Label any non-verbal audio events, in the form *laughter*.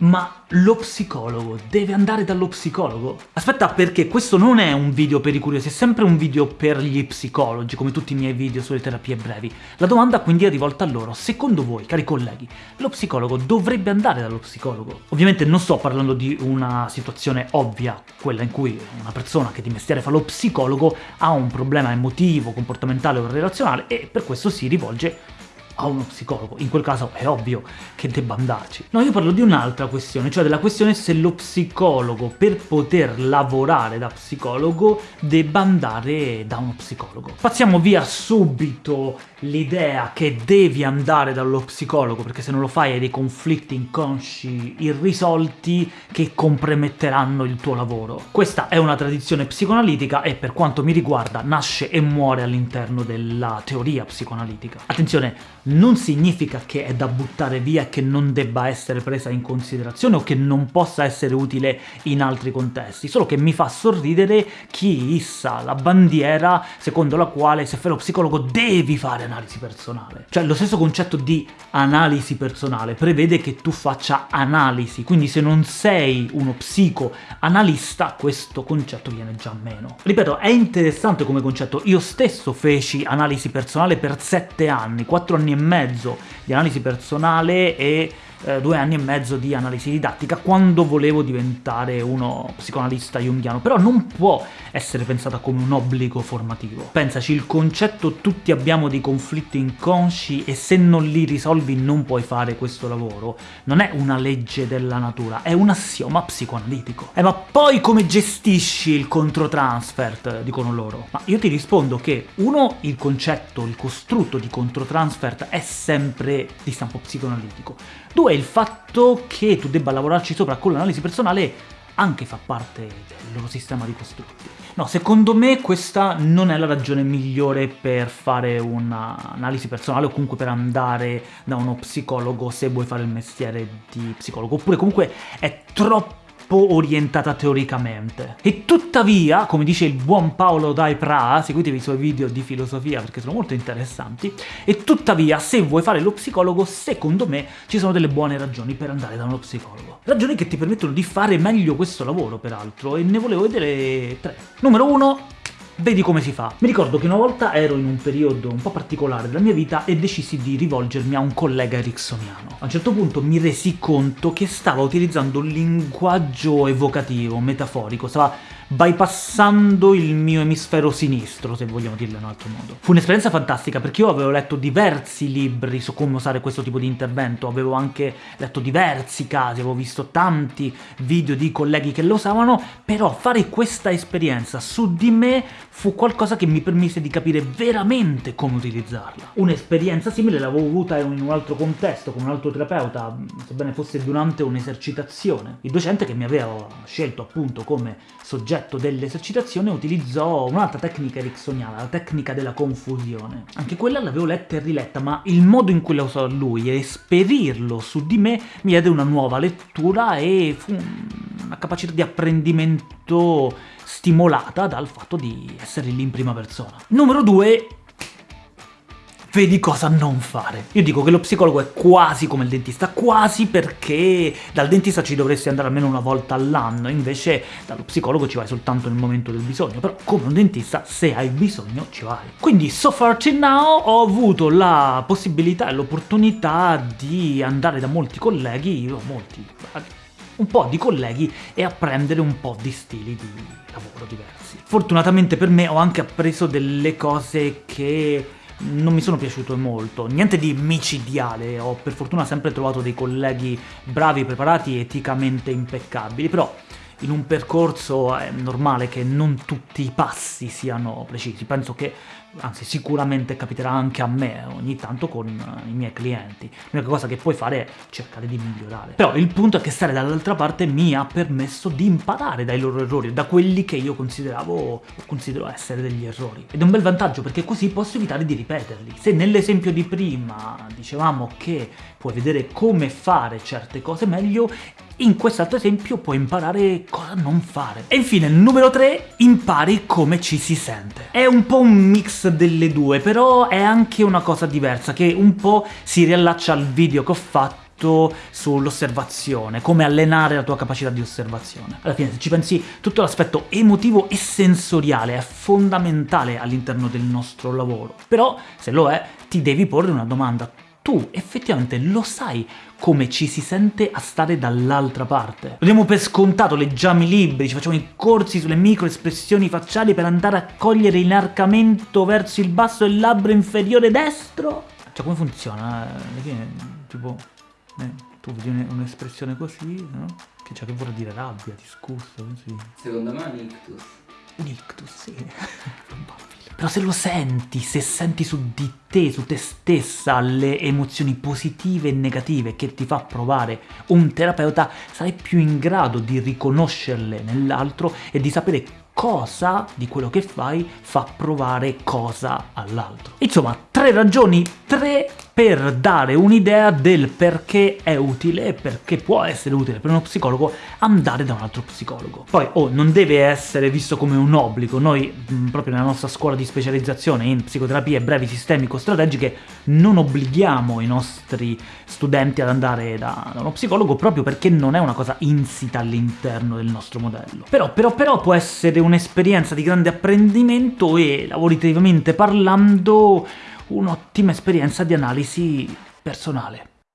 Ma lo psicologo deve andare dallo psicologo? Aspetta, perché questo non è un video per i curiosi, è sempre un video per gli psicologi, come tutti i miei video sulle terapie brevi. La domanda quindi è rivolta a loro. Secondo voi, cari colleghi, lo psicologo dovrebbe andare dallo psicologo? Ovviamente non sto parlando di una situazione ovvia, quella in cui una persona che di mestiere fa lo psicologo ha un problema emotivo, comportamentale o relazionale e per questo si rivolge a uno psicologo, in quel caso è ovvio che debba andarci. No, io parlo di un'altra questione, cioè della questione se lo psicologo, per poter lavorare da psicologo, debba andare da uno psicologo. Passiamo via subito l'idea che devi andare dallo psicologo, perché se non lo fai hai dei conflitti inconsci irrisolti che comprometteranno il tuo lavoro. Questa è una tradizione psicoanalitica e per quanto mi riguarda nasce e muore all'interno della teoria psicoanalitica. Attenzione, non significa che è da buttare via che non debba essere presa in considerazione o che non possa essere utile in altri contesti, solo che mi fa sorridere chi issa la bandiera secondo la quale se fai lo psicologo devi fare analisi personale. Cioè lo stesso concetto di analisi personale prevede che tu faccia analisi, quindi se non sei uno psicoanalista questo concetto viene già meno. Ripeto, è interessante come concetto, io stesso feci analisi personale per sette anni, quattro anni e mezzo di analisi personale e eh, due anni e mezzo di analisi didattica quando volevo diventare uno psicoanalista junghiano, però non può essere pensata come un obbligo formativo. Pensaci, il concetto tutti abbiamo dei conflitti inconsci e se non li risolvi non puoi fare questo lavoro, non è una legge della natura, è un assioma psicoanalitico. Eh ma poi come gestisci il controtransfert, dicono loro? Ma io ti rispondo che, uno, il concetto, il costrutto di controtransfert è sempre di stampo psicoanalitico, due, il fatto che tu debba lavorarci sopra con l'analisi personale anche fa parte del loro sistema di costrutti. No, secondo me questa non è la ragione migliore per fare un'analisi personale o comunque per andare da uno psicologo se vuoi fare il mestiere di psicologo, oppure comunque è troppo troppo orientata teoricamente. E tuttavia, come dice il buon Paolo Dai Pra, seguitevi i suoi video di filosofia perché sono molto interessanti, e tuttavia se vuoi fare lo psicologo, secondo me ci sono delle buone ragioni per andare da uno psicologo. Ragioni che ti permettono di fare meglio questo lavoro, peraltro, e ne volevo vedere tre. Numero uno, vedi come si fa. Mi ricordo che una volta ero in un periodo un po' particolare della mia vita e decisi di rivolgermi a un collega ericksoniano. A un certo punto mi resi conto che stava utilizzando un linguaggio evocativo, metaforico, stava bypassando il mio emisfero sinistro, se vogliamo dirlo in un altro modo. Fu un'esperienza fantastica perché io avevo letto diversi libri su come usare questo tipo di intervento, avevo anche letto diversi casi, avevo visto tanti video di colleghi che lo usavano, però fare questa esperienza su di me fu qualcosa che mi permise di capire veramente come utilizzarla. Un'esperienza simile l'avevo avuta in un altro contesto, con un altro terapeuta, sebbene fosse durante un'esercitazione. Il docente che mi aveva scelto appunto come soggetto dell'esercitazione utilizzò un'altra tecnica ericksoniana, la tecnica della confusione. Anche quella l'avevo letta e riletta, ma il modo in cui la usò lui e esperirlo su di me mi diede una nuova lettura e fu una capacità di apprendimento stimolata dal fatto di essere lì in prima persona. Numero 2 vedi cosa non fare. Io dico che lo psicologo è quasi come il dentista, quasi perché dal dentista ci dovresti andare almeno una volta all'anno, invece dallo psicologo ci vai soltanto nel momento del bisogno, però come un dentista se hai bisogno ci vai. Quindi so far till now ho avuto la possibilità e l'opportunità di andare da molti colleghi, io molti, un po' di colleghi e apprendere un po' di stili di lavoro diversi. Fortunatamente per me ho anche appreso delle cose che non mi sono piaciute molto, niente di micidiale, ho per fortuna sempre trovato dei colleghi bravi, preparati, eticamente impeccabili, però in un percorso è normale che non tutti i passi siano precisi, penso che, anzi sicuramente capiterà anche a me ogni tanto con i miei clienti, l'unica cosa che puoi fare è cercare di migliorare. Però il punto è che stare dall'altra parte mi ha permesso di imparare dai loro errori, da quelli che io consideravo o considero essere degli errori. Ed è un bel vantaggio perché così posso evitare di ripeterli. Se nell'esempio di prima dicevamo che puoi vedere come fare certe cose meglio, in quest'altro esempio puoi imparare cosa non fare. E infine, numero 3, impari come ci si sente. È un po' un mix delle due, però è anche una cosa diversa, che un po' si riallaccia al video che ho fatto sull'osservazione, come allenare la tua capacità di osservazione. Alla fine, se ci pensi, tutto l'aspetto emotivo e sensoriale è fondamentale all'interno del nostro lavoro. Però, se lo è, ti devi porre una domanda. Tu effettivamente lo sai come ci si sente a stare dall'altra parte. Lo diamo per scontato, leggiamo i libri, ci facciamo i corsi sulle microespressioni facciali per andare a cogliere l'inarcamento verso il basso del labbro inferiore destro? Cioè, come funziona? Alla fine, tipo, eh, tu vedi un'espressione così, no? Che, cioè, che vuol dire rabbia, disgusto, così. Secondo me è un ictus. Un ictus, sì. *laughs* Però se lo senti, se senti su di te, su te stessa, le emozioni positive e negative che ti fa provare un terapeuta, sarai più in grado di riconoscerle nell'altro e di sapere cosa di quello che fai fa provare cosa all'altro. Insomma, tre ragioni, tre per dare un'idea del perché è utile e perché può essere utile per uno psicologo andare da un altro psicologo. Poi, oh, non deve essere visto come un obbligo, noi mh, proprio nella nostra scuola di specializzazione in psicoterapie brevi sistemico-strategiche non obblighiamo i nostri studenti ad andare da, da uno psicologo proprio perché non è una cosa insita all'interno del nostro modello. Però, però, però può essere un'esperienza di grande apprendimento e, lavorativamente parlando, un'ottima esperienza di analisi personale.